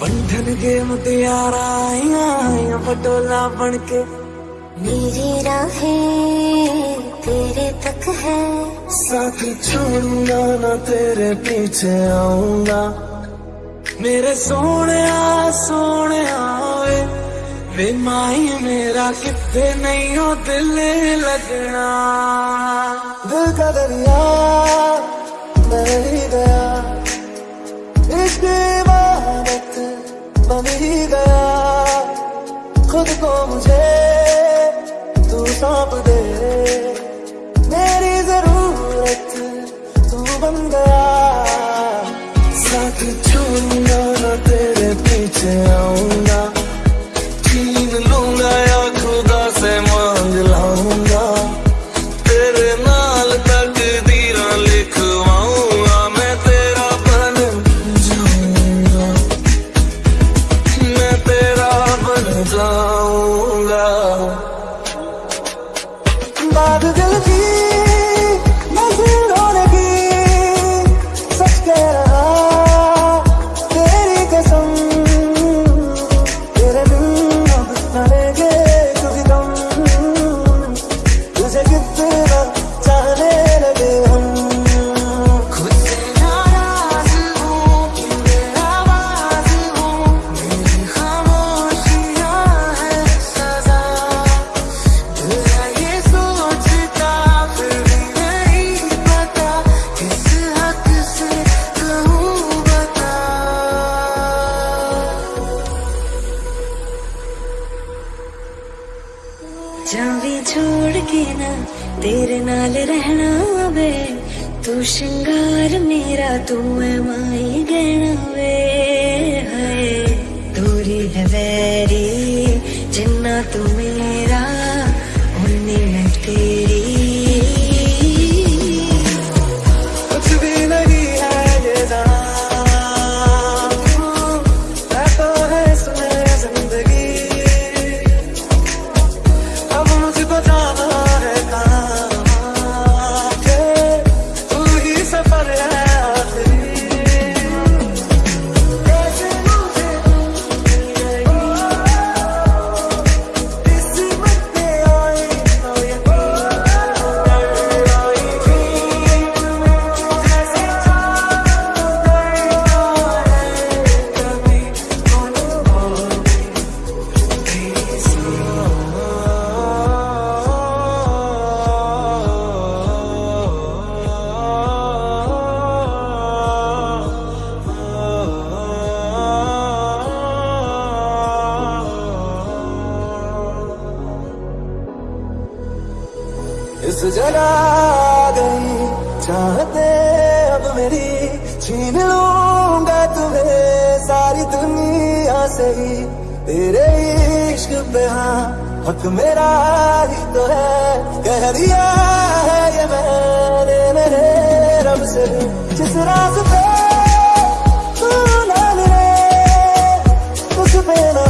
बंधन के मुतियारा आइया पटोला बन के मेरी राहें तेरे तक है। साथी छोड़ूँगा ना तेरे पीछे आऊँगा। मेरे सोने सोने वे वे माई मेरा कितने नहीं हो दिल लगना। दिल का दरिया नहीं पीछे आऊँगा छीन लूँगा या खुदा से मांग लाऊँगा। तेरे नाल तक दीरा लिखवाऊँगा। मैं तेरा बन जाऊँगा। मैं तेरा बन जाऊँगा। जावी छोड़ के ना तेरे नाल रहना वे। तू श्रृंगार मेरा तू है माई। जला गई चाहते अब मेरी, छीन लूँगा तुम्हें सारी दुनिया से ही। तेरे इश्क पे हाँ हक मेरा ही तो है। कह दिया है ये मैंने मेरे रब से। जिस रास्ते तू ना मिले, उस पे ना